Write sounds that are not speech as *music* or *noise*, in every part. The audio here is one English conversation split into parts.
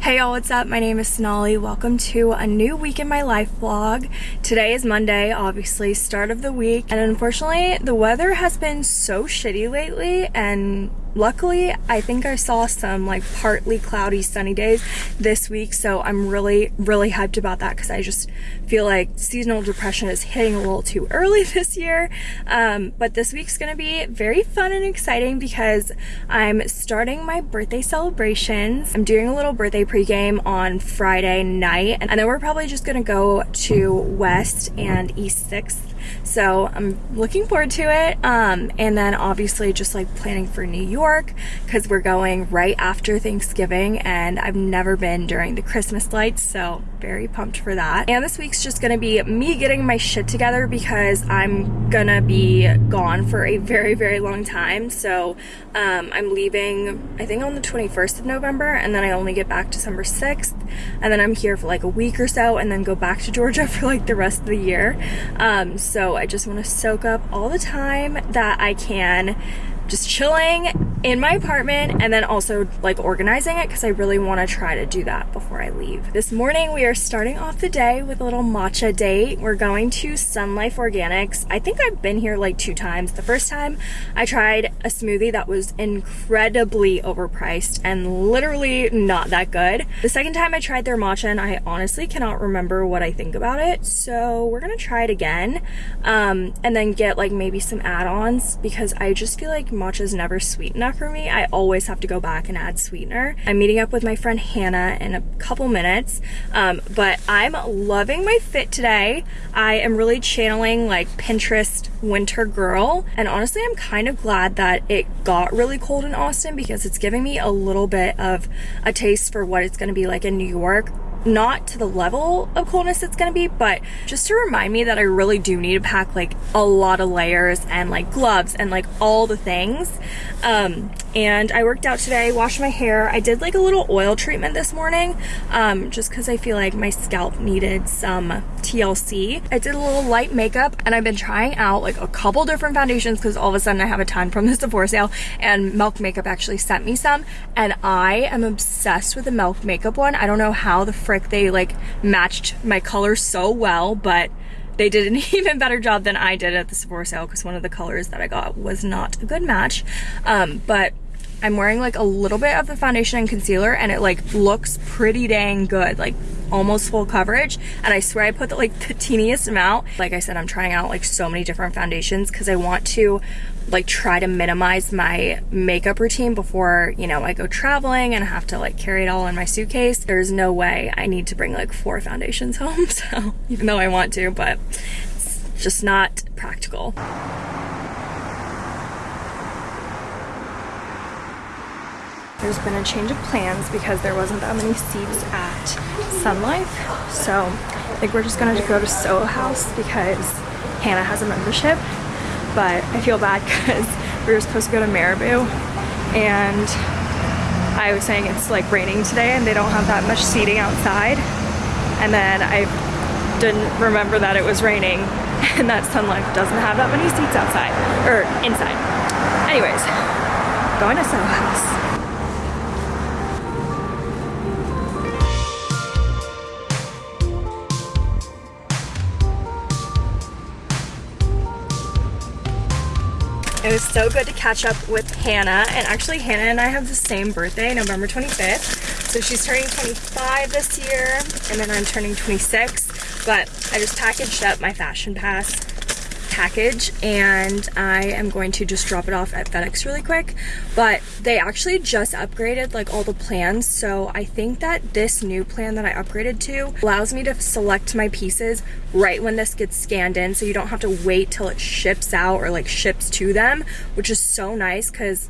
Hey y'all, what's up? My name is Sonali. Welcome to a new week in my life vlog. Today is Monday, obviously, start of the week. And unfortunately, the weather has been so shitty lately and luckily I think I saw some like partly cloudy sunny days this week so I'm really really hyped about that because I just feel like seasonal depression is hitting a little too early *laughs* this year. Um, but this week's gonna be very fun and exciting because I'm starting my birthday celebrations. I'm doing a little birthday pregame on Friday night and then we're probably just gonna go to West and East 6th so I'm looking forward to it. Um, and then obviously just like planning for New York because we're going right after Thanksgiving and I've never been during the Christmas lights. So very pumped for that. And this week's just gonna be me getting my shit together because I'm gonna be gone for a very, very long time. So um, I'm leaving, I think on the 21st of November and then I only get back December 6th. And then I'm here for like a week or so and then go back to Georgia *laughs* for like the rest of the year. Um, so I just want to soak up all the time that I can just chilling in my apartment and then also like organizing it because I really want to try to do that before I leave. This morning we are starting off the day with a little matcha date. We're going to Sun Life Organics. I think I've been here like two times. The first time I tried a smoothie that was incredibly overpriced and literally not that good. The second time I tried their matcha and I honestly cannot remember what I think about it. So we're gonna try it again um, and then get like maybe some add-ons because I just feel like matcha is never sweet enough for me. I always have to go back and add sweetener. I'm meeting up with my friend Hannah in a couple minutes, um, but I'm loving my fit today. I am really channeling like Pinterest winter girl, and honestly, I'm kind of glad that it got really cold in Austin because it's giving me a little bit of a taste for what it's gonna be like in New York not to the level of coldness it's gonna be, but just to remind me that I really do need to pack like a lot of layers and like gloves and like all the things. Um, and I worked out today, washed my hair. I did like a little oil treatment this morning um, just because I feel like my scalp needed some TLC. I did a little light makeup and I've been trying out like a couple different foundations because all of a sudden I have a ton from this *laughs* Sephora sale and Milk Makeup actually sent me some and I am obsessed with the Milk Makeup one. I don't know how the they like matched my color so well, but they did an *laughs* even better job than I did at the Sephora sale because one of the colors that I got was not a good match. Um, but I'm wearing like a little bit of the foundation and concealer and it like looks pretty dang good, like almost full coverage. And I swear I put the, like the teeniest amount. Like I said, I'm trying out like so many different foundations because I want to like try to minimize my makeup routine before, you know, I go traveling and have to like carry it all in my suitcase. There's no way I need to bring like four foundations *laughs* home. So even though I want to, but it's just not practical. There's been a change of plans because there wasn't that many seats at Sun Life. So I think we're just gonna go to Soho House because Hannah has a membership. But I feel bad *laughs* because we were supposed to go to Marabou and I was saying it's like raining today and they don't have that much seating outside. And then I didn't remember that it was raining *laughs* and that Sun Life doesn't have that many seats outside or inside. Anyways, going to Soho House. It was so good to catch up with Hannah. And actually, Hannah and I have the same birthday, November 25th. So she's turning 25 this year, and then I'm turning 26. But I just packaged up my fashion pass package and I am going to just drop it off at FedEx really quick. But they actually just upgraded like all the plans so I think that this new plan that I upgraded to allows me to select my pieces right when this gets scanned in so you don't have to wait till it ships out or like ships to them which is so nice because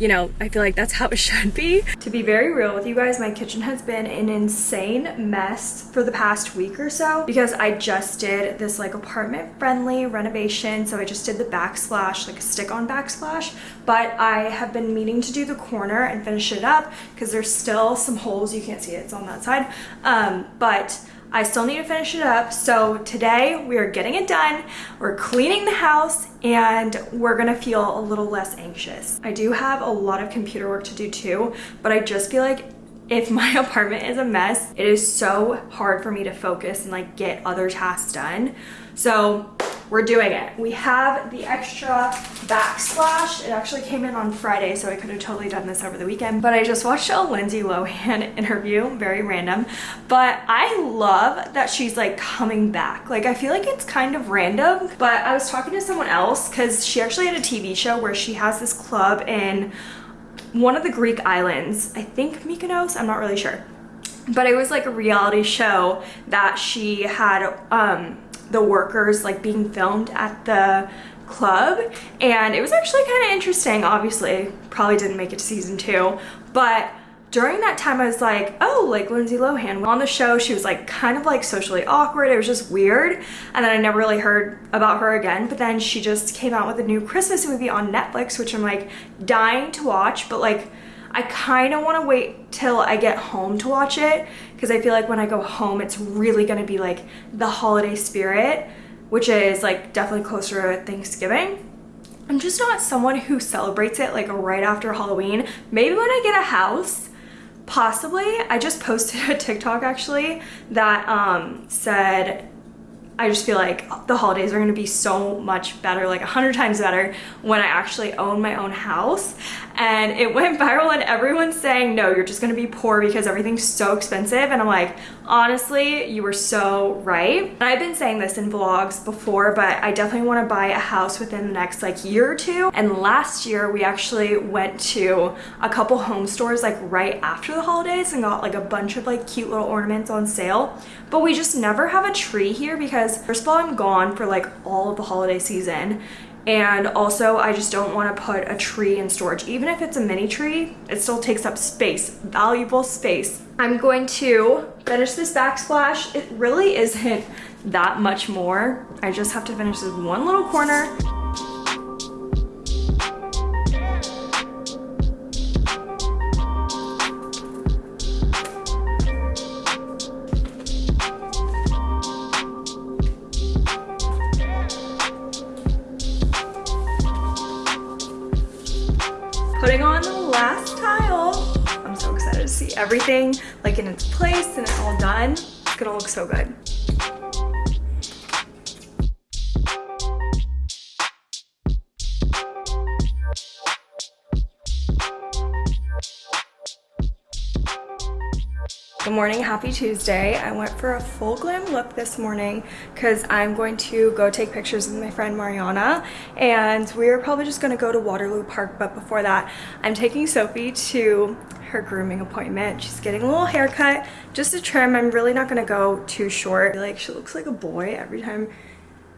you know, I feel like that's how it *laughs* should be. To be very real with you guys, my kitchen has been an insane mess for the past week or so because I just did this like apartment friendly renovation. So I just did the backsplash, like a stick on backsplash, but I have been meaning to do the corner and finish it up because there's still some holes. You can't see it, it's on that side. Um, but I still need to finish it up. So today we are getting it done. We're cleaning the house and we're gonna feel a little less anxious. I do have a lot of computer work to do too, but I just feel like if *laughs* my apartment is a mess, it is so hard for me to focus and like get other tasks done. So we're doing it. We have the extra backsplash. It actually came in on Friday, so I could have totally done this over the weekend. But I just watched a Lindsay Lohan *laughs* interview, very random. But I love that she's like coming back. Like I feel like it's kind of random, but I was talking to someone else because she actually had a TV show where she has this club in one of the Greek islands. I think Mykonos, I'm not really sure. But it was like a reality show that she had um, the workers like being filmed at the club. And it was actually kind of interesting obviously. Probably didn't make it to season two. But during that time I was like oh like Lindsay Lohan on the show. She was like kind of like socially awkward. It was just weird. And then I never really heard about her again. But then she just came out with a new Christmas movie on Netflix which I'm like dying to watch. But like I kind of want to wait till I get home to watch it because I feel like when I go home, it's really going to be like the holiday spirit, which is like definitely closer to Thanksgiving. I'm just not someone who celebrates it like right after Halloween. Maybe when I get a house, possibly. I just posted a TikTok actually that um, said I just feel like the holidays are gonna be so much better, like a hundred times better when I actually own my own house. And it went *laughs* viral and everyone's saying, no, you're just gonna be poor because everything's so expensive. And I'm like, honestly, you were so right. And I've been saying this in vlogs before, but I definitely wanna buy a house within the next like year or two. And last year we actually went to a couple home stores like right after the holidays and got like a bunch of like cute little ornaments on sale. But we just never have a tree here because because first of all, I'm gone for like all of the holiday season. And also I just don't want to put a tree in storage. Even if it's a mini tree, it still takes up space, valuable space. I'm going to finish this backsplash. It really isn't that much more. I just have to finish this one little corner. Done. It's gonna look so good. Good morning, happy Tuesday. I went for a full glam look this morning because I'm going to go take pictures with my friend Mariana and we're probably just to go to Waterloo Park but before that I'm taking Sophie to her grooming appointment. She's getting a little haircut, just a trim. I'm really not going to go too short. Like she looks like a boy every time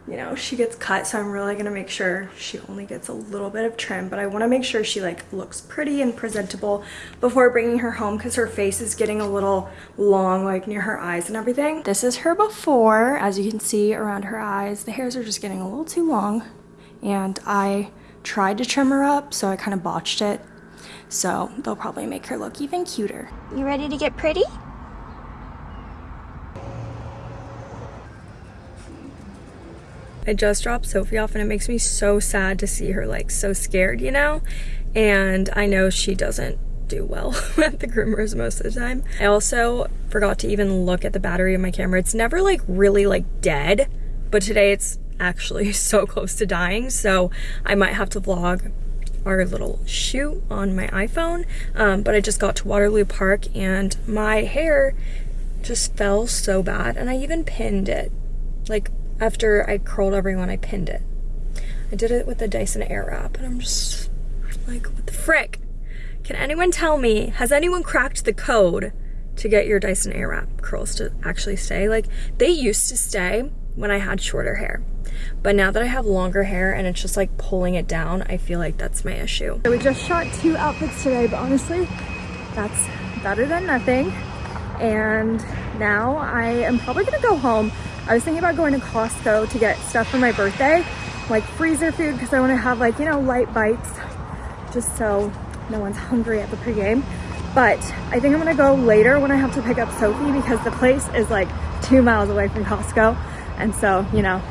you know, she gets cut, so I'm really gonna make sure she only gets a little bit of trim, but I wanna make sure she like looks pretty and presentable before bringing her home because her face is getting a little long, like near her eyes and everything. This is her before, as you can see around her eyes. The hairs are just getting a little too long, and I tried to trim her up, so I kind of botched it. So they'll probably make her look even cuter. You ready to get pretty? I just dropped Sophie off and it makes me so sad to see her like so scared, you know? And I know she doesn't do well *laughs* at the groomers most of the time. I also forgot to even look at the battery of my camera. It's never like really like dead, but today it's actually *laughs* so close to dying. So I might have to vlog our little shoot on my iPhone. Um, but I just got to Waterloo Park and my hair just fell so bad and I even pinned it. Like after I curled everyone, I pinned it. I did it with the Dyson Airwrap, and I'm just like, what the frick? Can anyone tell me, has anyone cracked the code to get your Dyson Airwrap curls to actually stay? Like, they used to stay when I had shorter hair. But now that I have longer hair and it's just like pulling it down, I feel like that's my issue. So we just shot two outfits today, but honestly, that's better than nothing. And now I am probably gonna go home. I was thinking about going to Costco to get stuff for my birthday, like freezer food, because I want to have like, you know, light bites, just so no one's hungry at the pregame. But I think I'm gonna go later when I have to pick up Sophie because the place is like two miles away from Costco. And so, you know,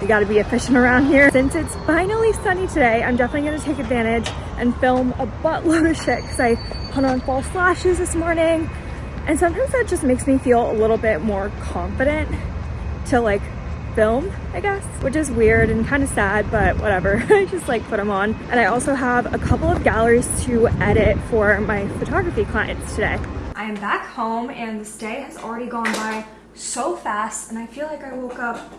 we gotta be efficient around here. Since it's finally sunny today, I'm definitely gonna take advantage and film a buttload of shit because I put on false lashes this morning And sometimes that just makes me feel a little bit more confident to like film, I guess, which is weird and kind of sad, but whatever. *laughs* I just like put them on. And I also have a couple of galleries to edit for my photography clients today. I am back home and this day has already gone by so fast and I feel like I woke up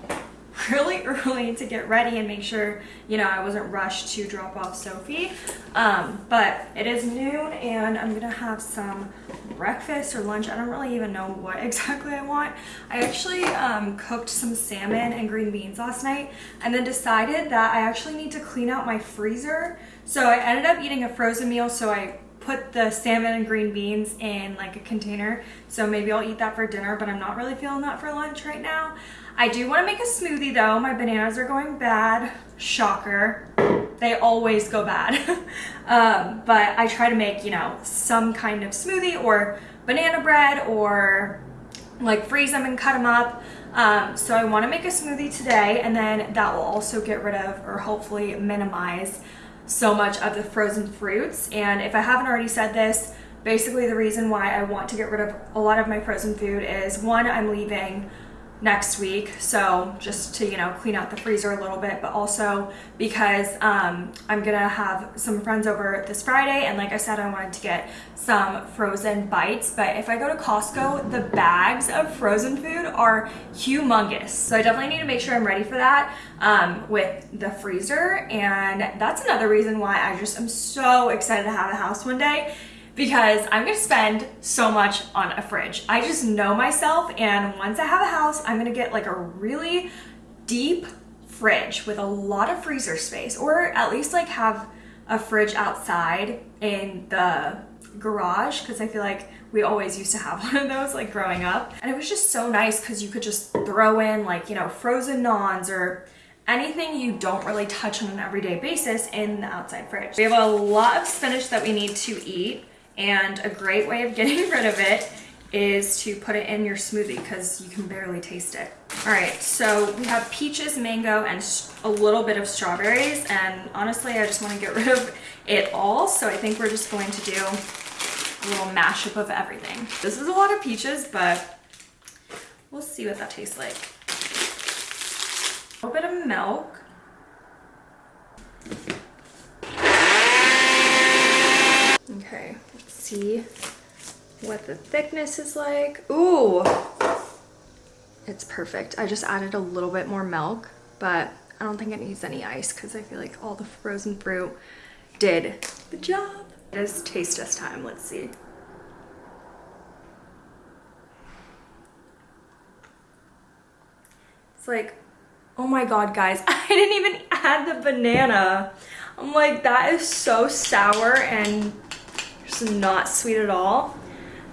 *laughs* really early to get ready and make sure, you know, I wasn't rushed to drop off Sophie. Um, but it is noon and I'm gonna have some breakfast or lunch. I don't really even know what *laughs* exactly I want. I actually um, cooked some salmon and green beans last night and then decided that I actually need to clean out my freezer. So I ended up eating a frozen meal so I put the salmon and green beans in like a container. So maybe I'll eat that for dinner, but I'm not really feeling that for lunch right now. I do want to make a smoothie though. My bananas are going bad. Shocker. They always go bad. *laughs* um, but I try to make, you know, some kind of smoothie or banana bread or like freeze them and cut them up. Um, so I want to make a smoothie today and then that will also get rid of or hopefully minimize so much of the frozen fruits. And if I haven't already said this, basically the reason why I want to get rid of a lot of my frozen food is one, I'm leaving next week. So just to you know clean out the freezer a little bit but also because um, I'm gonna have some friends over this Friday and like I said I wanted to get some frozen bites. But if I go to Costco the bags of frozen food are humongous. So I definitely need to make sure I'm ready for that um, with the freezer. And that's another reason why I just am so excited to have a house one day because I'm gonna spend so much on a fridge. I just know myself and once I have a house, I'm gonna get like a really deep fridge with a lot of freezer space or at least like have a fridge outside in the garage because I feel like we always used to have *laughs* one of those like growing up and it was just so nice because you could just throw in like you know frozen naans or anything you don't really touch on an everyday basis in the outside fridge. We have a lot of spinach that we need to eat and a great way of getting *laughs* rid of it is to put it in your smoothie because you can barely taste it. All right, so we have peaches, mango, and a little bit of strawberries. And honestly, I just want to get *laughs* rid of it all. So I think we're just going to do a little mashup of everything. This is a lot of peaches, but we'll see what that tastes like. A little bit of milk. Okay, let's see what the thickness is like. Ooh, it's perfect. I just added a little bit more milk, but I don't think it needs any ice because I feel like all the frozen fruit did the job. It is taste test time, let's see. It's like, oh my God, guys, *laughs* I didn't even add the banana. I'm like, that is so sour and not sweet at all.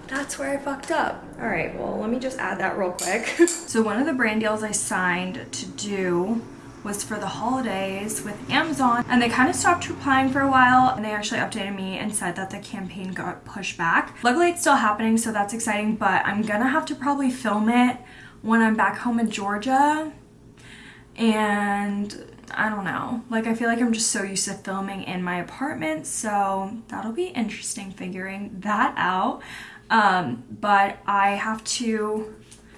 That's where I fucked up. All right, well, let me just add that real quick. *laughs* so one of the brand deals I signed to do was for the holidays with Amazon and they kind of stopped replying for a while and they actually updated me and said that the campaign got pushed back. Luckily it's still happening so that's exciting but I'm gonna have to probably film it when I'm back home in Georgia and I don't know. Like, I feel like I'm just so used to filming in my apartment, so that'll be interesting figuring that out. Um, but I have to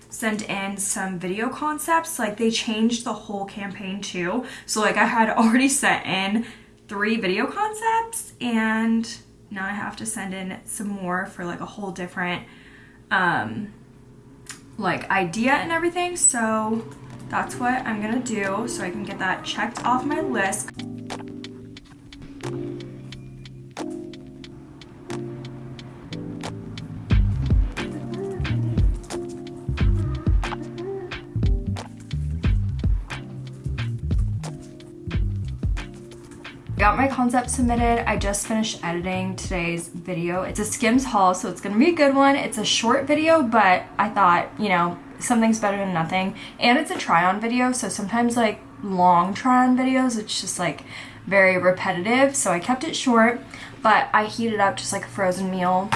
send in some video concepts. Like, they changed the whole campaign too. So, like, I had already *laughs* sent in three video concepts, and now I have to send in some more for, like, a whole different, um, like, idea and everything. So, that's what I'm gonna do so I can get that checked off my list. got my concept submitted. I just finished editing today's video. It's a Skims haul, so it's gonna be a good one. It's a short video, but I thought, you know, something's better than nothing. And it's a try on video, so sometimes like long try on videos, it's just like very repetitive. So I kept it short, but I heated up just like a frozen meal.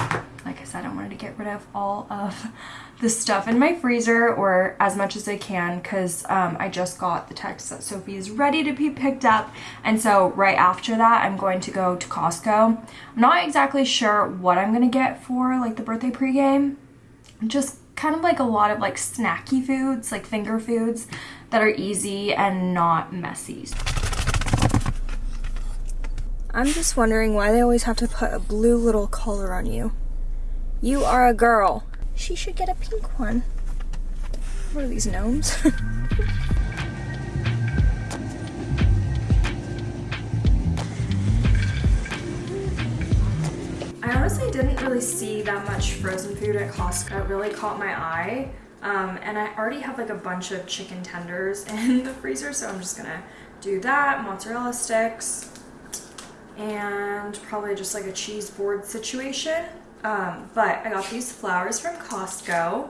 Like I said, I wanted to get rid of all of *laughs* the stuff in my freezer or as much as I can because um, I just got the text that Sophie is ready to be picked up and so right after that I'm going to go to Costco. I'm not exactly sure what I'm gonna get for like the birthday pregame just kind of like a lot of like snacky foods, like finger foods that are easy and not messy. I'm just wondering why they always have to put a blue little collar on you. You are a girl. She should get a pink one. What are these gnomes? *laughs* didn't really see that much frozen food at Costco. It really caught my eye. Um, and I already have like a bunch of chicken tenders *laughs* in the freezer, so I'm just gonna do that, mozzarella sticks, and probably just like a cheese board situation. Um, but I got these flowers from Costco,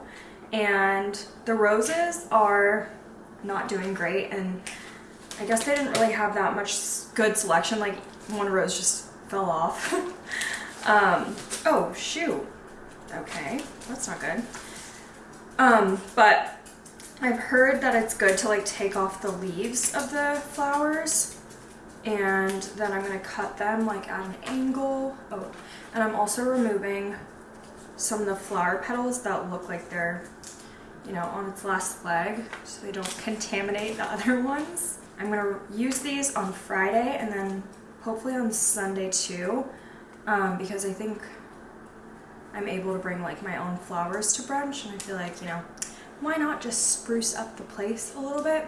and the roses are not doing great, and I guess they didn't really have that much good selection, like one rose just fell off. *laughs* Um, oh, shoot. Okay, that's not good. Um, but I've heard that it's good to like take off the leaves of the flowers and then I'm gonna cut them like at an angle. Oh, and I'm also removing some of the flower petals that look like they're, you know, on its last leg so they don't contaminate the *laughs* other ones. I'm gonna use these on Friday and then hopefully on Sunday too um, because I think I'm able to bring like my own flowers to brunch and I feel like, you know, why not just spruce up the place a little bit?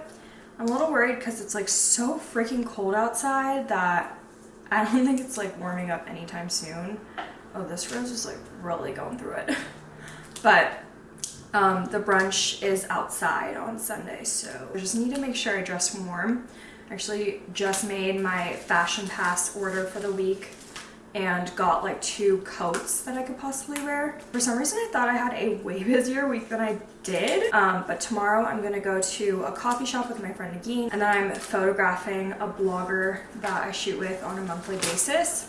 I'm a little worried because it's like so freaking cold outside that *laughs* I don't think it's like warming up anytime soon. Oh, this rose is like really going through it. *laughs* but um, the brunch is outside on Sunday, so I just need to make sure I dress warm. I actually just made my fashion pass order for the week and got like two coats that I could possibly wear. For some reason I thought I had a way *laughs* busier week than I did, um, but tomorrow I'm gonna go to a coffee shop with my friend Nagin and then I'm photographing a blogger that I shoot with on a monthly basis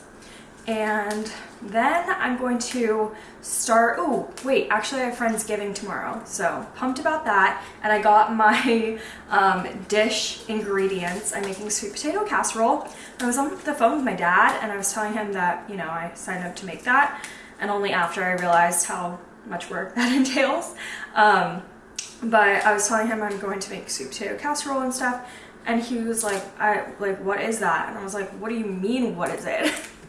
and then I'm going to start, oh wait, actually I have Friendsgiving tomorrow, so pumped about that. And I got my *laughs* um, dish ingredients. I'm making sweet potato casserole. I was on the phone with my dad and I was telling him that, you know, I signed up to make that. And only after I realized how much work *laughs* that entails. Um, but I was telling him I'm going to make sweet potato casserole and stuff. And he was like, I like, what is that? And I was like, what do you mean, what is it? *laughs*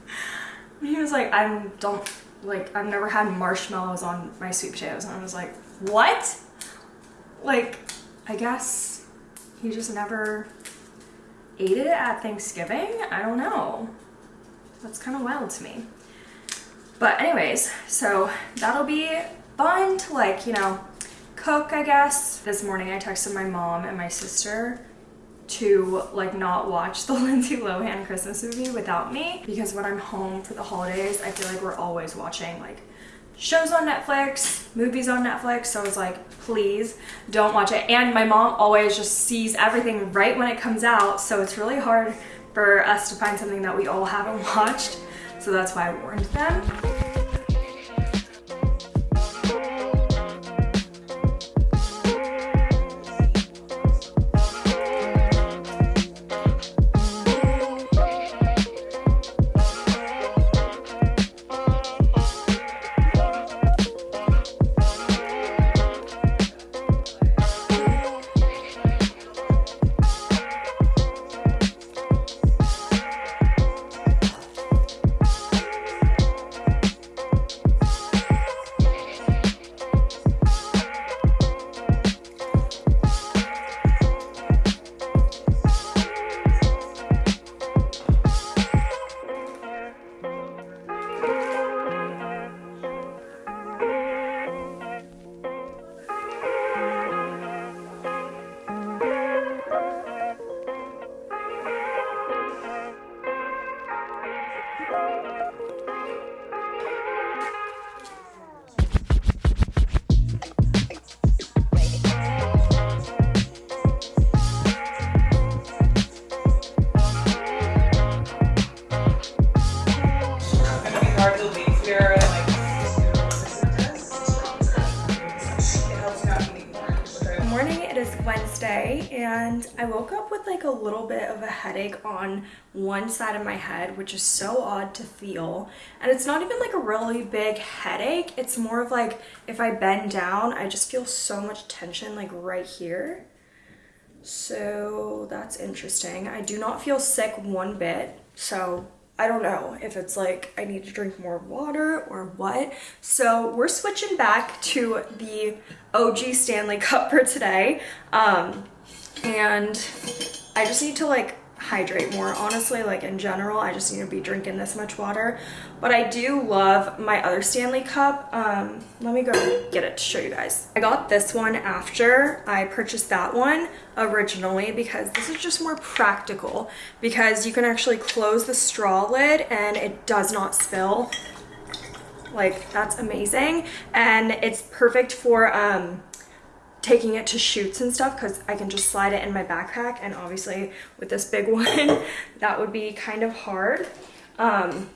he was like, I don't, like, I've never had marshmallows on my sweet potatoes. And I was like, what? Like, I guess he just never ate it at Thanksgiving? I don't know. That's kind of wild to me. But anyways, so that'll be fun to like, you know, cook, I guess. This morning I texted my mom and my sister to like not watch the *laughs* Lindsay Lohan Christmas movie without me because when I'm home for the holidays, I feel like we're always watching like shows on Netflix, movies on Netflix. So I was like, please don't watch it. And my mom always just sees everything right when it comes out. So it's really hard for us to find something that we all haven't *laughs* watched. So that's why I warned them. I woke up with like a little bit of a headache on one side of my head, which is so odd to feel. And it's not even like a really big headache. It's more of like if I bend down, I just feel so much tension like right here. So that's interesting. I do not feel sick one bit. So I don't know if it's like I need to drink more water or what. So we're switching back to the OG Stanley Cup for today. Um, and I just need to like hydrate more. Honestly like in general i just need to be drinking this much water. But i do love my other stanley cup. Um let me go get it to show you guys. I got this one after i purchased that one originally because this is just more practical because you can actually close the straw lid and it does not spill. Like that's amazing. And it's perfect for um taking it to shoots and stuff because I can just slide it in my backpack and obviously with this big *laughs* one that would be kind of hard. Um,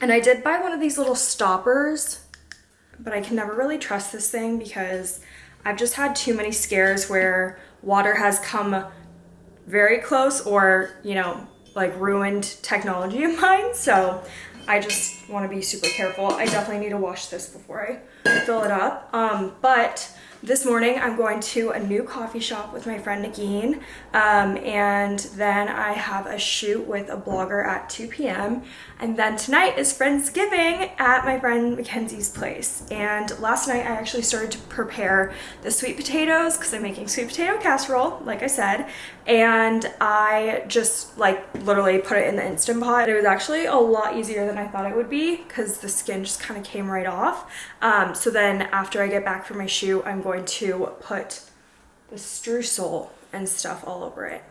and I did buy one of these little stoppers but I can never really trust this thing because I've just had too many scares where water has come very close or you know like ruined technology of mine. So I just want to be super careful. I definitely need to wash this before I fill it up. Um, but this morning I'm going to a new coffee shop with my friend Nagin um, and then I have a shoot with a blogger at 2 p.m. and then tonight is Friendsgiving at my friend Mackenzie's place and last night I actually started to prepare the sweet potatoes because I'm making sweet potato casserole like I said and I just like literally put it in the Instant Pot. It was actually a lot easier than I thought it would be because the skin just kind of came right off. Um, so then after I get back from my shoot I'm going to put the streusel and stuff all over it.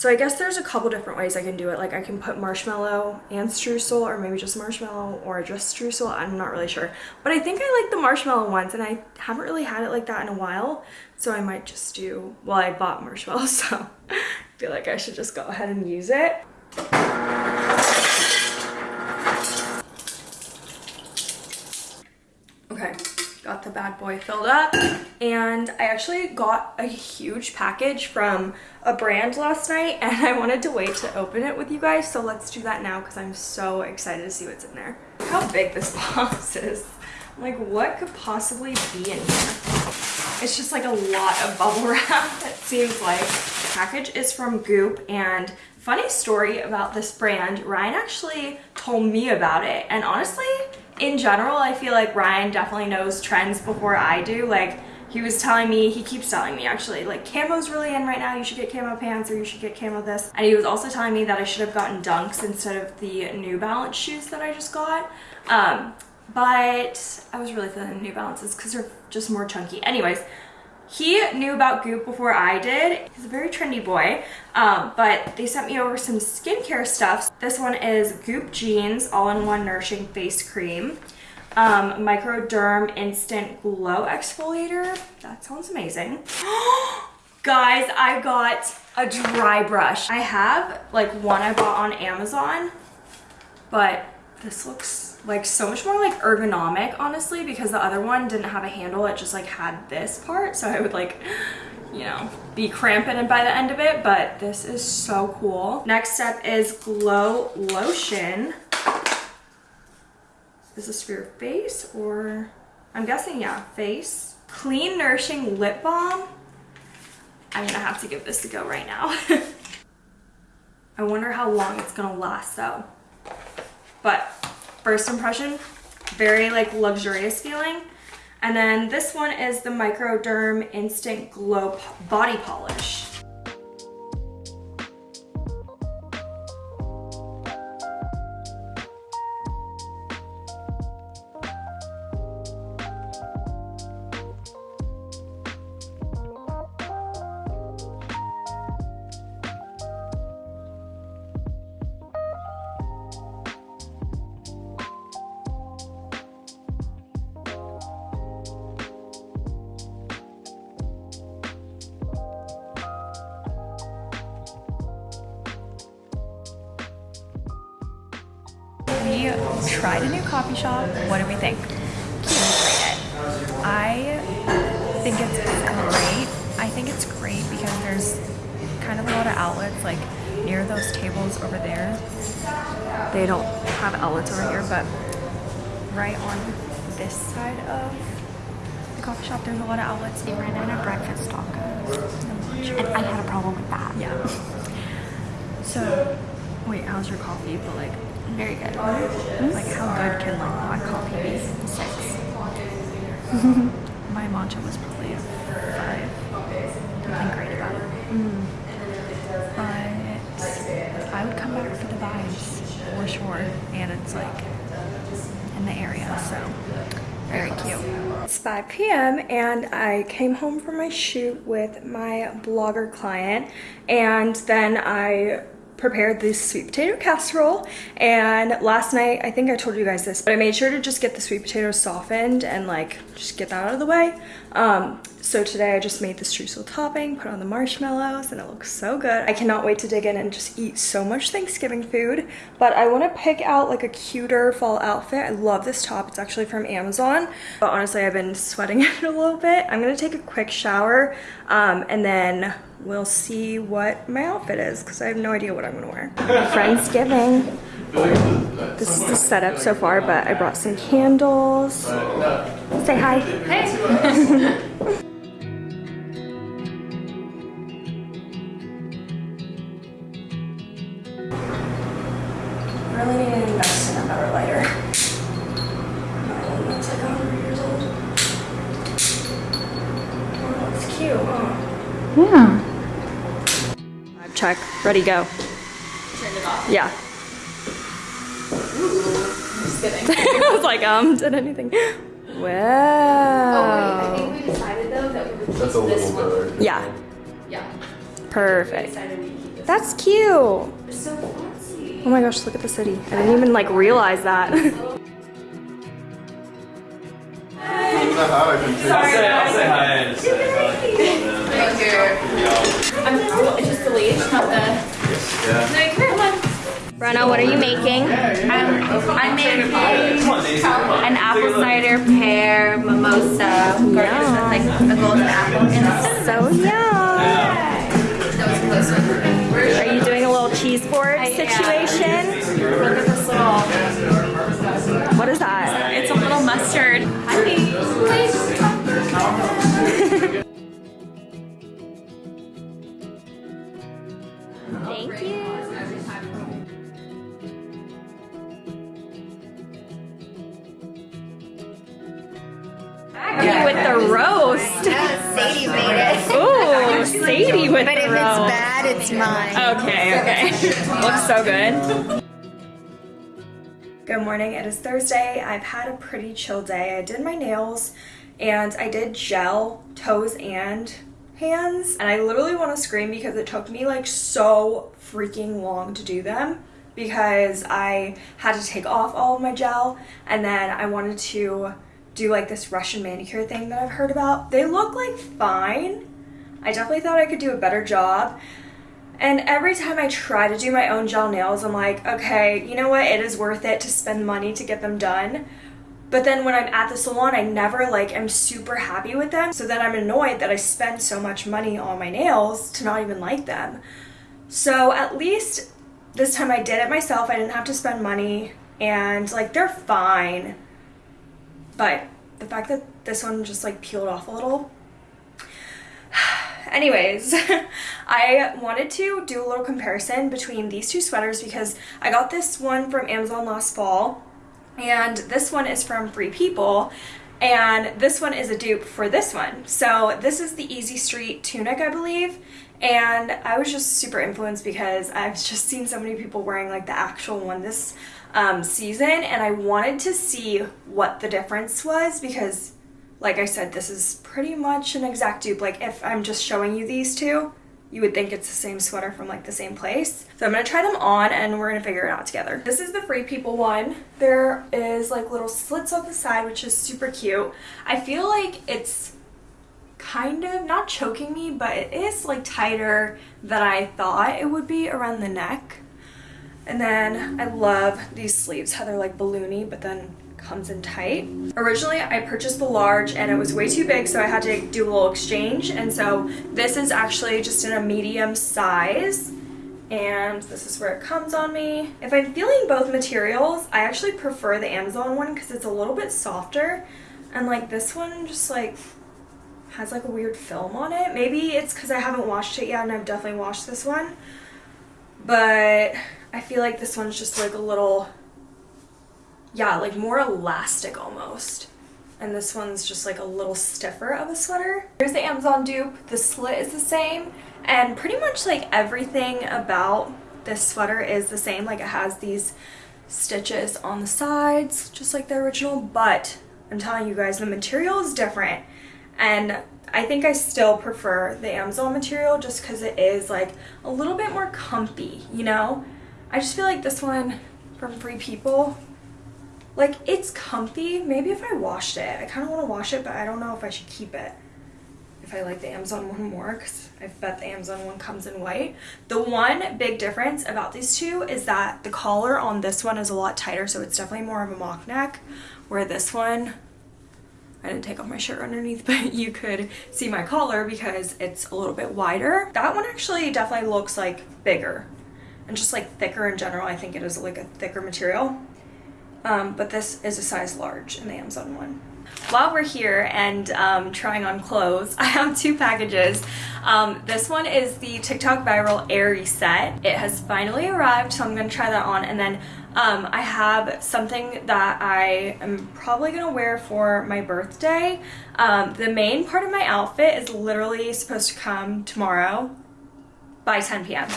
So I guess there's a couple different ways I can do it. Like I can put marshmallow and streusel or maybe just marshmallow or just streusel. I'm not really sure. But I think I like the marshmallow ones and I haven't really had it like that in a while. So I might just do, well I bought marshmallow *laughs* so I feel like I should just go ahead and use it. Okay, got the bad boy filled up and I actually got a huge package from a brand last night *laughs* and I wanted to wait to open it with you guys so let's do that now because I'm so excited to see what's in there. How big this *laughs* box is. Like what could possibly be in here? It's just like a lot of bubble wrap *laughs* it seems like. The package is from Goop and funny story about this brand, Ryan actually told me about it and honestly in general, I feel like Ryan definitely knows trends before I do. Like, he was telling me, he keeps telling me actually, like camo's really in right now, you should get camo pants or you should get camo this. And he was also telling me that I should have gotten dunks instead of the New Balance shoes that I just got. Um, but I was really feeling the New Balances because they're just more chunky. Anyways, he knew about Goop before I did. He's a very trendy boy, um, but they sent me over some skincare stuff. This one is Goopgenes All-in-One Nourishing Face Cream. Um, Microderm Instant Glow Exfoliator. That sounds amazing. *gasps* Guys, I got a dry brush. I have like one I bought on Amazon, but this looks like so much more like ergonomic honestly because the other one didn't have a handle it just like had this part so I would like you know be cramping by the end of it but this is so cool. Next step is glow lotion. Is this for your face or I'm guessing yeah face. Clean nourishing lip balm. I'm gonna have to give this a go right now. *laughs* I wonder how long it's gonna last though but first impression, very like luxurious feeling. And then this one is the Microderm Instant Glow Body Polish. Tried a new coffee shop. What do we think? Can you rate it? I think it's great. I think it's great because there's kind of a lot of outlets like near those tables over there. They don't have outlets over here, but right on this side of the coffee shop, there's a lot of outlets. They ran out of breakfast tacos. And I had a problem with that. Yeah. So, wait, how's your coffee? But like, Very good. like how good can like black coffee be? Six. *laughs* My matcha was probably a five. Nothing great about it. But I would come back for the vibes for sure. And it's like in the area, so very cute. It's 5 p.m. and I came home from my shoot with my blogger client and then I prepared this sweet potato casserole. And last night I think I told you guys this but I made sure to just get the sweet potatoes softened and like just get that out of the way. Um, so today I just made the streusel topping put on the marshmallows and it looks so good I cannot wait to dig in and just eat so much Thanksgiving food but I want to pick out like a cuter fall outfit I love this top it's actually from Amazon but honestly I've been sweating *laughs* it a little bit I'm gonna take a quick shower um, and then we'll see what my outfit is because I have no idea what I'm gonna wear. *laughs* Friendsgiving. This is the setup so far, but I brought some candles. Say hi. Hey. *laughs* Ready, go. Turn it off. Yeah. Just *laughs* kidding. I was like, um, did anything? Oh, wait, Wow. I think we decided though that we would keep That's a this little one. better. Yeah, Yeah. We perfect. decided we'd keep this That's cute. Oh one. So fancy. Oh my gosh, look at the city. I didn't even like realize that. I'll say, I'll say hi and say Thank you. Leash, not the. Yeah. No, come on. Brenna, what are you making? I'm, I'm making Come on, Daisy, come on. an apple cider pear mimosa garnish with like a golden apple in it. So yum. That a close Are you doing a little cheese board situation? Look at this little. So good. Good morning. It is Thursday. I've had a pretty chill day. I did my nails and I did gel toes and hands. And I literally want to scream because it took me like so freaking long to do them because I had to take off all of my gel and then I wanted to do like this Russian manicure thing that I've heard about. They look like fine. I definitely thought I could do a better job. And every time I try to do my own gel nails, I'm like, okay, you know what? It is worth it to spend money to get them done. But then when I'm at the salon, I never like am super happy with them. So then I'm annoyed that I spend so much money on my nails to not even like them. So at least this time I did it myself. I didn't have to spend money and like they're fine. But the fact that this one just like peeled off a little *sighs* anyways *laughs* i wanted to do a little comparison between these two sweaters because i got this one from amazon last fall and this one is from free people and this one is a dupe for this one. So this is the easy street tunic i believe and i was just super influenced because i've *laughs* just seen so many people wearing like the actual one this um, season and i wanted to see what the difference was because like I said, this is pretty much an exact dupe. Like if I'm just showing you these two, you would think it's the same sweater from like the same place. So I'm gonna try them on and we're gonna figure it out together. This is the Free People one. There is like little slits on the side, which is super cute. I feel like it's kind of not choking me, but it is like tighter than I thought it would be around the neck. And then I love these sleeves, how they're like balloony, but then comes in tight. Originally, I purchased the large and it was way too big, so I had to do a little exchange. And so this is actually just in a medium size. And this is where it comes on me. If I'm feeling both materials, I actually prefer the Amazon one because it's a little bit softer. And like this one just like has like a weird film on it. Maybe it's because I haven't washed it yet and I've definitely washed this one. But I feel like this one's just like a little yeah, like more elastic almost. And this one's just like a little stiffer of a sweater. Here's the Amazon dupe. The slit is the same. And pretty much like everything about this sweater is the same. Like it has these stitches on the sides, just like the original. But I'm telling you guys, the material is different. And I think I still prefer the Amazon material just because it is like a little bit more comfy, you know? I just feel like this one from Free People like, it's comfy. Maybe if I washed it. I kind of want to wash it, but I don't know if I should keep it. If I like the Amazon one more, because I bet the Amazon one comes in white. The one big difference about these two is that the collar on this one is a lot tighter, so it's definitely more of a mock neck, where this one, I didn't take off my shirt underneath, *laughs* but you could see my collar because it's a little bit wider. That one actually definitely looks like bigger and just like thicker in general. I think it is like a thicker material um, but this is a size large in the Amazon one. While we're here and um, trying on clothes, *laughs* I have two packages. Um, this one is the TikTok viral Aerie set. It has finally arrived, so I'm gonna try that on. And then um, I have something that I am probably gonna wear for my birthday. Um, the main part of my outfit is literally supposed to come tomorrow by 10 p.m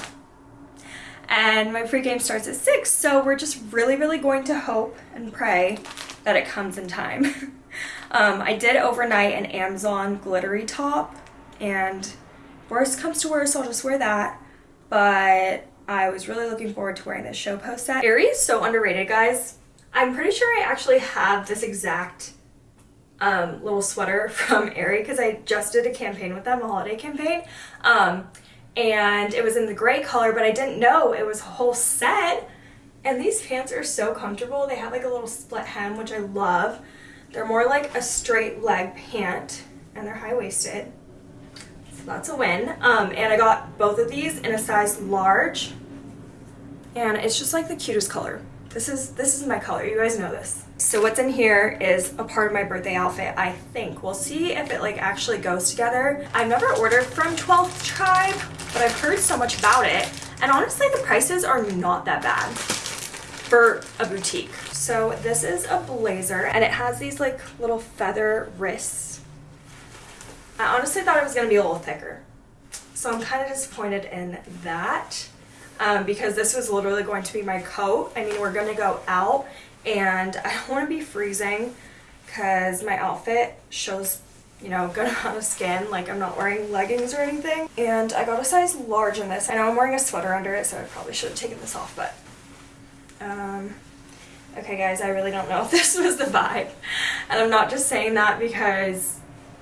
and my pregame starts at 6 so we're just really really going to hope and pray that it comes in time. *laughs* um, I did overnight an Amazon glittery top and worst comes to worst I'll just wear that but I was really looking forward to wearing this show post set. Aerie's, so underrated guys. I'm pretty sure I actually have this exact um, little sweater *laughs* from Aerie because I just did a campaign with them, a holiday campaign. Um, and it was in the gray color, but I didn't know it was a whole set. And these pants are so comfortable. They have like a little split hem, which I love. They're more like a straight leg pant and they're high-waisted. So that's a win. Um, and I got both of these in a size large. And it's just like the cutest color. This is this is my color. You guys know this. So what's in here is a part of my birthday outfit, I think. We'll see if it like actually goes together. I've never ordered from 12th Tribe, but I've heard so much about it. And honestly, the prices are not that bad for a boutique. So this is a blazer and it has these like little feather wrists. I honestly thought it was gonna be a little thicker. So I'm kind of disappointed in that um, because this was literally going to be my coat. I mean, we're gonna go out and I don't want to be freezing because my outfit shows you know, good *laughs* amount of skin, like I'm not wearing leggings or anything. And I got a size large in this. I know I'm wearing a sweater under it, so I probably should have taken this off, but, um, okay guys, I really don't know if *laughs* this was the vibe. And I'm not just saying that because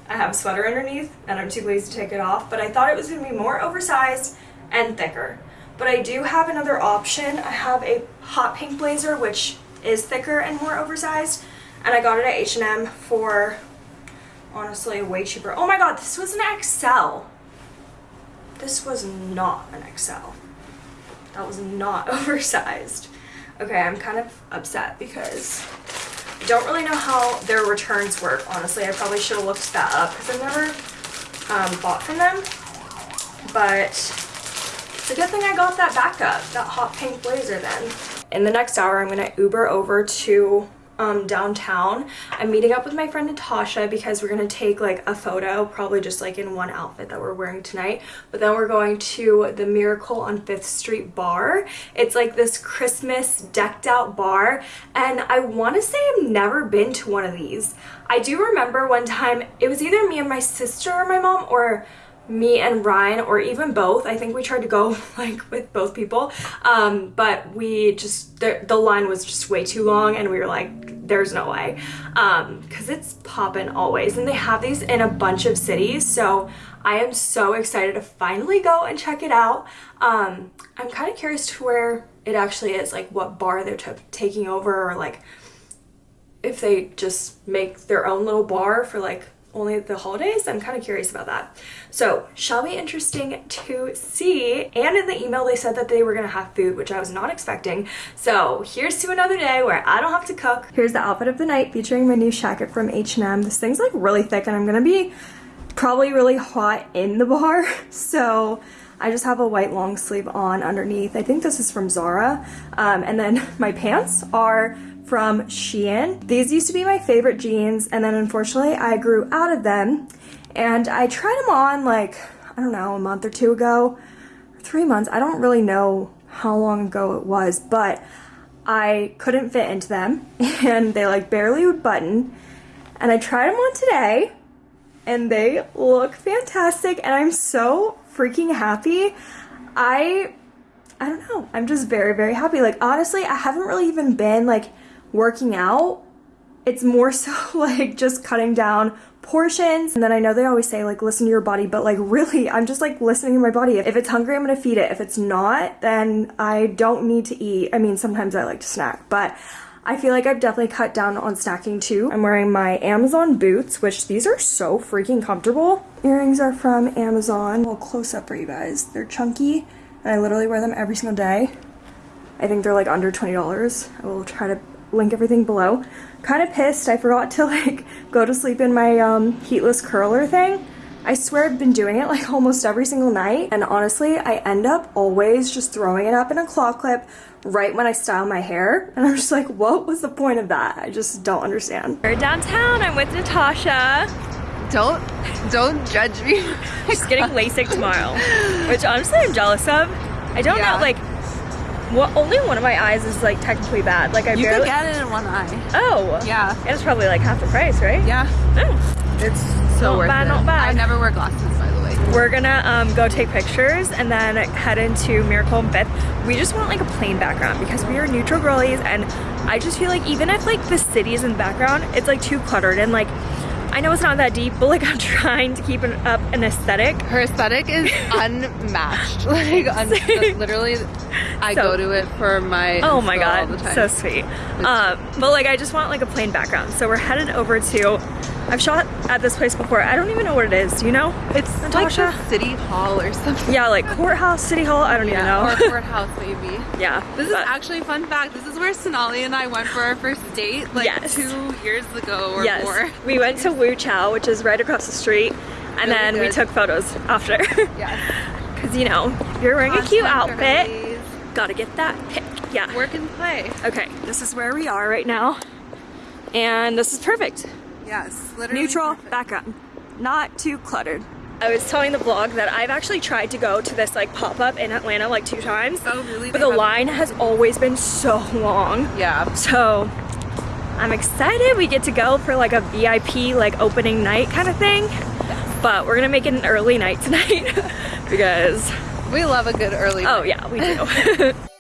I have a sweater underneath and I'm too lazy to take it off, but I thought it was gonna be more oversized and thicker. But I do have another option. I have a hot pink blazer, which is thicker and more oversized, and I got it at H&M for honestly way cheaper. Oh my god, this was an XL. This was not an XL. That was not *laughs* oversized. Okay, I'm kind of upset because I don't really know how their returns work, honestly. I probably should have looked that up because I've never um, bought from them. But it's a good thing I got that backup, that hot pink blazer then. In the next hour, I'm gonna Uber over to um, downtown. I'm meeting up with my friend Natasha because we're gonna take like a photo, probably just like in one outfit that we're wearing tonight. But then we're going to the Miracle on 5th Street bar. It's like this Christmas decked out bar. And I wanna say I've never been to one of these. I do remember one time, it was either me and my sister or my mom or me and Ryan or even both. I think we tried to go *laughs* like with both people. Um, but we just, the, the line was just way too long and we were like, there's no way. Um, cause it's popping always. And they have these in a bunch of cities. So I am so excited to finally go and check it out. Um, I'm kind of curious to where it actually is, like what bar they're taking over or like if they just make their own little bar for like only the holidays. I'm kind of curious about that. So shall be interesting to see. And in the email, they said that they were gonna have food, which I was not expecting. So here's to another day where I don't have to cook. Here's the outfit of the night featuring my new jacket from H&M. This thing's like really thick and I'm gonna be probably really hot in the bar. *laughs* So I just have a white long sleeve on underneath. I think this is from Zara. Um, and then *laughs* my pants are from Shein. These used to be my favorite jeans and then unfortunately I grew out of them and I tried them on like, I don't know, a month or two ago, three months. I don't really know how long ago it was, but I couldn't fit into them *laughs* and they like barely would button. And I tried them on today and they look fantastic and I'm so freaking happy. I I don't know. I'm just very very happy. Like honestly, I haven't really even been like working out, it's more *laughs* so like just cutting down portions. And then I know they always say like listen to your body, but like really I'm just like listening to my body. If it's hungry, I'm gonna feed it. If it's not, then I don't need to eat. I mean, sometimes I like to snack, but I feel like I've definitely cut down on snacking too. I'm wearing my Amazon boots, which these are so freaking comfortable. Earrings are from Amazon. A little close up for you guys. They're chunky and I literally wear them every single day. I think they're like under $20. I will try to link everything below. Kind of pissed I forgot to *laughs* like go to sleep in my um, heatless curler thing. I swear I've been doing it like *laughs* almost every single night and honestly I end up always just throwing it up in a claw clip right when I style my hair *laughs* and I'm just like what was the point of that? I just don't understand. We're downtown, I'm with Natasha. Don't, don't judge me. She's getting LASIK tomorrow, which honestly I'm jealous of. I don't Yeah. know, like, well, only one of my eyes is like technically bad. Like I You barely. could get it in one eye. oh. Yeah. And it's probably like half the price, right? Yeah. Oh. It's so Not worth bad, it. not bad. I never wear glasses, by the way. We're gonna um, go take pictures and then head into Miracle and Fifth. We just want like a plain background because we are neutral girlies and I just feel like even if like the city is in the background, it's like too cluttered and like I know it's not that deep, but like I'm trying to keep an, up an aesthetic. Her aesthetic is *laughs* unmatched. *laughs* Like, un- literally, I So- go to it for my. Oh my god, all the time. so sweet. Um, but like I just want like a plain background. So we're headed over to, I've shot at this place before. I don't even know what it is. Do you know? It's Natasha? like city hall or something. Yeah, like courthouse, city hall. I don't Yeah, even or know. courthouse maybe. *laughs* yeah. This is actually a fun fact. This is where Sonali and I went for our first date like Yes. two years ago or yes. more. We went to Wu Chow, which is right across the street, and Really then we took photos after. Yes. *laughs* Cause you know, you're wearing a cute outfit, girlies. gotta get that pic. Yeah. Work and play. Okay, this is where we are right now, and this is perfect. Yes. Literally. neutral perfect. background not too cluttered i was telling the vlog that i've actually tried to go to this like pop-up in atlanta like two times Oh, really? but They the have- line has always been so long Yeah. so i'm excited we get to go for like a vip like opening night kind of thing but we're gonna make it an early night tonight *laughs* because We love a good early. oh yeah we do *laughs*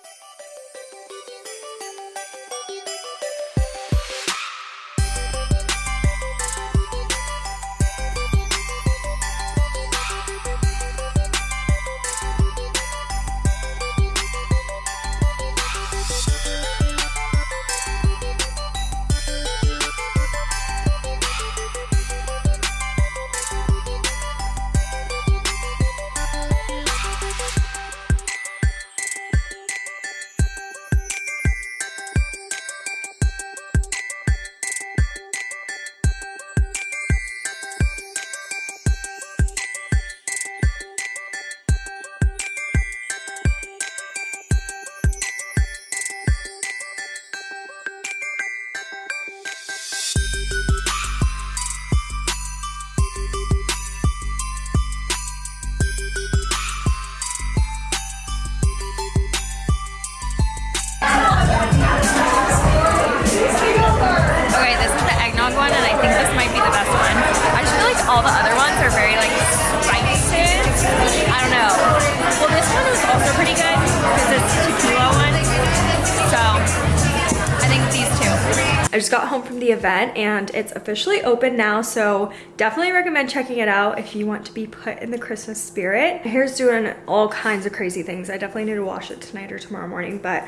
it's officially open now, so definitely recommend checking it out if you want to be put in the Christmas spirit. My hair's doing all kinds of crazy things. I definitely need to wash it tonight or tomorrow morning, but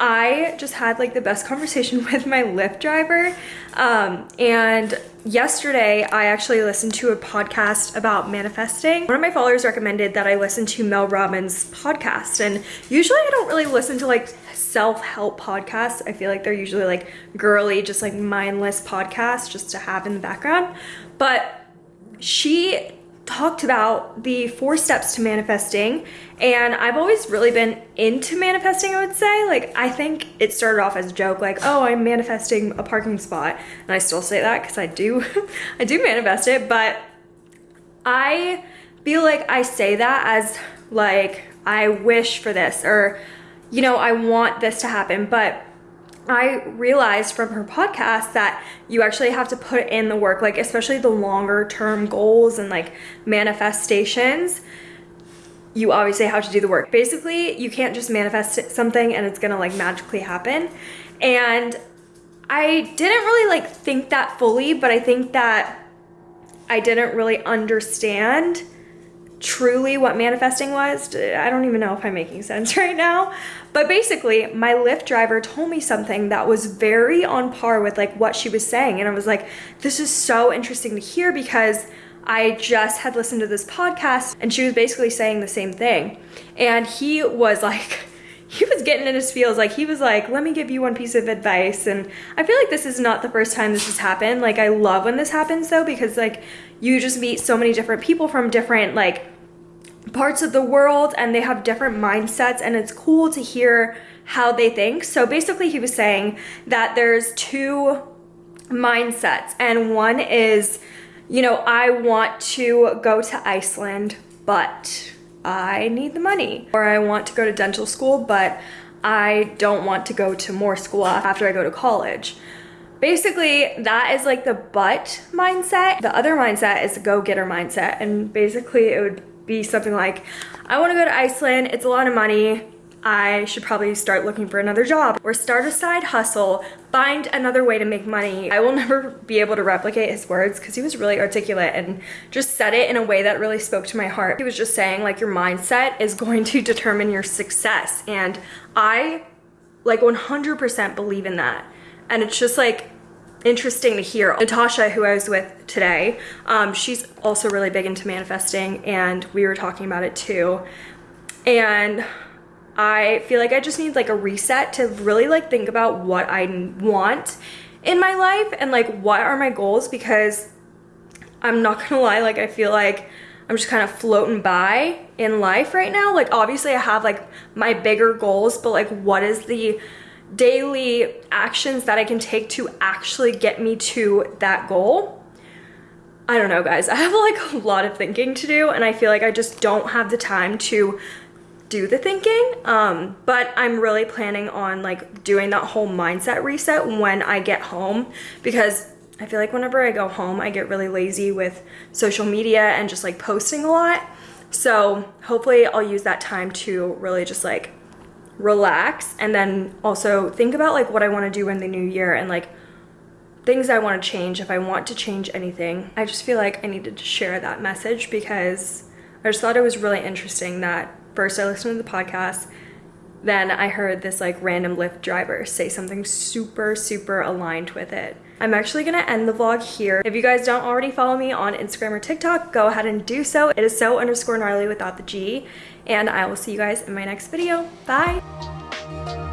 I just had like the best conversation *laughs* with my Lyft driver. Um, and yesterday I actually listened to a podcast about manifesting. One of my followers recommended that I listen to Mel Robbins podcast. And usually I don't really listen to like self-help podcasts. I feel like they're usually like girly, just like mindless podcasts just to have in the background. But she talked about the four steps to manifesting and I've always really been into manifesting I would say. Like I think it started off as a joke like oh I'm manifesting a parking spot and I still say that because I do *laughs* I do manifest it but I feel like I say that as like I wish for this or you know I want this to happen but I realized from her podcast that you actually have to put in the work, like especially the longer term goals and like manifestations. You obviously have to do the work. Basically, you can't just manifest something and it's gonna like magically happen. And I didn't really like think that fully, but I think that I didn't really understand truly what manifesting was. I don't even know if I'm making sense *laughs* right now. But basically, my Lyft driver told me something that was very on par with like what she was saying. And I was like, this is so interesting to hear because I just had listened to this podcast and she was basically saying the same thing. And he was *laughs* like, he was getting in his feels. Like he was like let me give you one piece of advice. And i feel like this is not the first time this has happened. Like i love when this happens though because like you just meet so many different people from different like parts of the world and they have different mindsets and it's cool to hear how they think. So basically he was saying that there's two mindsets and one is, you know, I want to go to Iceland, but I need the money. Or I want to go to dental school, but I don't want to go to more school after I go to college. Basically, that is like the but mindset. The other mindset is the go-getter mindset. And basically it would be something like, I wanna go to Iceland, it's a lot of money, I should probably start looking for another job or start a side hustle, find another way to make money. I will never be able to replicate his words because he was really articulate and just said it in a way that really spoke to my heart. He was just saying like your mindset is going to determine your success. And I like 100% believe in that. And it's just like, interesting to hear. Natasha, who I was with today, um, she's also really big into manifesting and we were talking about it too. And I feel like I just need like a reset to really like think about what I want in my life and like what are my goals because I'm not gonna lie, like I feel like I'm just kind of floating by in life right now. Like obviously I have like my bigger goals, but like what is the daily actions that I can take to actually get me to that goal. I don't know guys, *laughs* I have like a lot of thinking to do and I feel like I just don't have the time to do the thinking um, but I'm really planning on like doing that whole mindset reset when I get home because I feel like whenever I go home I get really lazy with social media and just like posting a lot so hopefully I'll use that time to really just like relax and then also think about like what I want to do in the new year and like things I want to change if I want to change anything. I just feel like I needed to share that message because I just thought it was really interesting that first I listened to the podcast then I heard this like random Lyft driver say something super, super aligned with it. I'm actually gonna end the vlog here. If you guys don't already follow me on Instagram or TikTok, go ahead and do so. It is so underscore gnarly without the G. And I will see you guys in my next video. Bye.